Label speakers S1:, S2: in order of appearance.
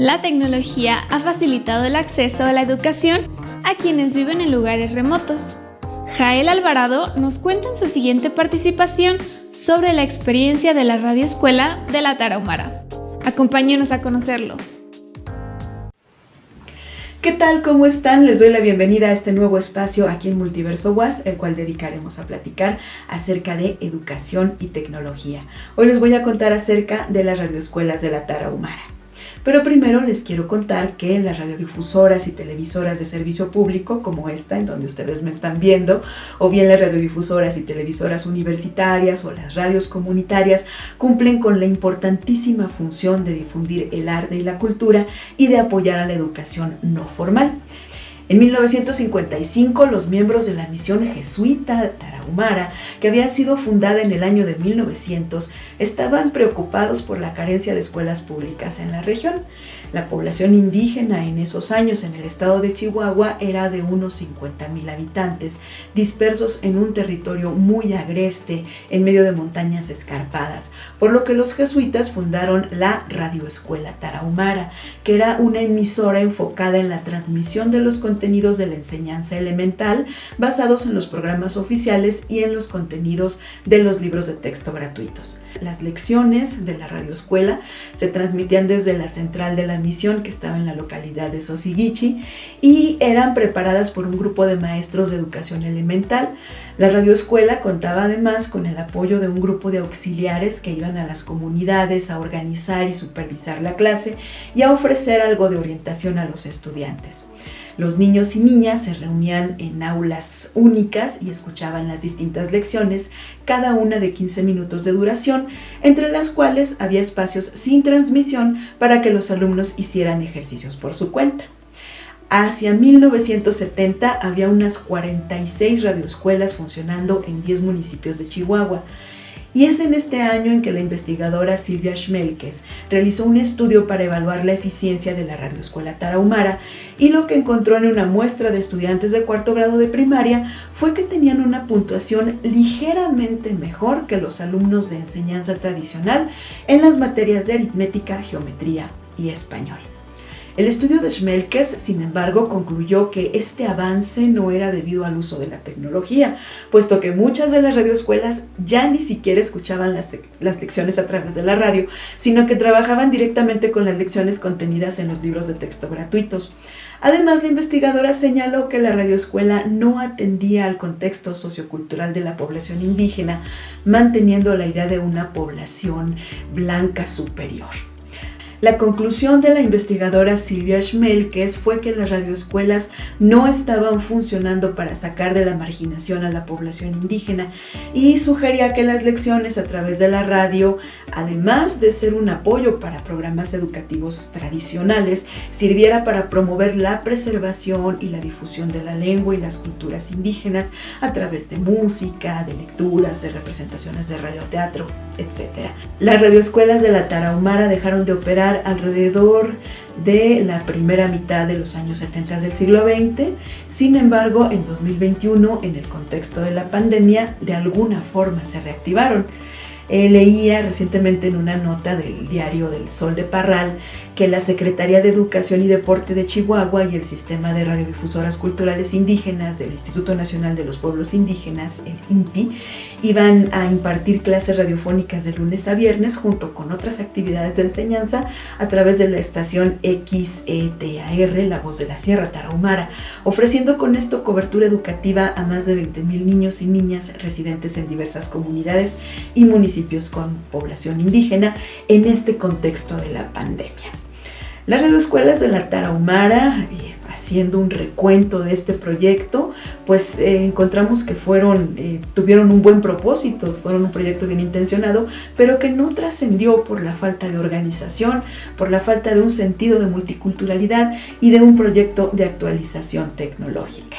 S1: La tecnología ha facilitado el acceso a la educación a quienes viven en lugares remotos. Jael Alvarado nos cuenta en su siguiente participación sobre la experiencia de la radioescuela de la Tarahumara. Acompáñenos a conocerlo.
S2: ¿Qué tal? ¿Cómo están? Les doy la bienvenida a este nuevo espacio aquí en Multiverso WAS, el cual dedicaremos a platicar acerca de educación y tecnología. Hoy les voy a contar acerca de las radioescuelas de la Tarahumara. Pero primero les quiero contar que las radiodifusoras y televisoras de servicio público, como esta, en donde ustedes me están viendo, o bien las radiodifusoras y televisoras universitarias o las radios comunitarias, cumplen con la importantísima función de difundir el arte y la cultura y de apoyar a la educación no formal. En 1955, los miembros de la misión jesuita Tarahumara, que había sido fundada en el año de 1900, estaban preocupados por la carencia de escuelas públicas en la región. La población indígena en esos años en el estado de Chihuahua era de unos 50.000 habitantes, dispersos en un territorio muy agreste en medio de montañas escarpadas, por lo que los jesuitas fundaron la Radioescuela Tarahumara, que era una emisora enfocada en la transmisión de los contenidos de la enseñanza elemental basados en los programas oficiales y en los contenidos de los libros de texto gratuitos. Las lecciones de la radioescuela se transmitían desde la central de la misión que estaba en la localidad de Sosiguichi y eran preparadas por un grupo de maestros de educación elemental. La radioescuela contaba además con el apoyo de un grupo de auxiliares que iban a las comunidades a organizar y supervisar la clase y a ofrecer algo de orientación a los estudiantes. Los niños y niñas se reunían en aulas únicas y escuchaban las distintas lecciones, cada una de 15 minutos de duración, entre las cuales había espacios sin transmisión para que los alumnos hicieran ejercicios por su cuenta. Hacia 1970 había unas 46 radioescuelas funcionando en 10 municipios de Chihuahua. Y es en este año en que la investigadora Silvia Schmelkes realizó un estudio para evaluar la eficiencia de la radioescuela Tarahumara y lo que encontró en una muestra de estudiantes de cuarto grado de primaria fue que tenían una puntuación ligeramente mejor que los alumnos de enseñanza tradicional en las materias de aritmética, geometría y español. El estudio de Schmelkes, sin embargo, concluyó que este avance no era debido al uso de la tecnología, puesto que muchas de las radioescuelas ya ni siquiera escuchaban las, lecciones a través de la radio, sino que trabajaban directamente con las lecciones contenidas en los libros de texto gratuitos. Además, la investigadora señaló que la radioescuela no atendía al contexto sociocultural de la población indígena, manteniendo la idea de una población blanca superior. La conclusión de la investigadora Silvia Schmelkes fue que las radioescuelas no estaban funcionando para sacar de la marginación a la población indígena y sugería que las lecciones a través de la radio, además de ser un apoyo para programas educativos tradicionales, sirviera para promover la preservación y la difusión de la lengua y las culturas indígenas a través de música, de lecturas, de representaciones de radioteatro, etc. Las radioescuelas de la Tarahumara dejaron de operar alrededor de la primera mitad de los años 70 del siglo XX. Sin embargo, en 2021, en el contexto de la pandemia, de alguna forma se reactivaron. Eh, leía recientemente en una nota del diario del Sol de Parral que la Secretaría de Educación y Deporte de Chihuahua y el Sistema de Radiodifusoras Culturales Indígenas del Instituto Nacional de los Pueblos Indígenas, el INPI, iban a impartir clases radiofónicas de lunes a viernes junto con otras actividades de enseñanza a través de la estación XETAR, La Voz de la Sierra Tarahumara, ofreciendo con esto cobertura educativa a más de 20 mil niños y niñas residentes en diversas comunidades y municipios con población indígena en este contexto de la pandemia. Las radioescuelas de la Tarahumara, eh, haciendo un recuento de este proyecto, pues eh, encontramos que fueron, eh, tuvieron un buen propósito, fueron un proyecto bien intencionado, pero que no trascendió por la falta de organización, por la falta de un sentido de multiculturalidad y de un proyecto de actualización tecnológica.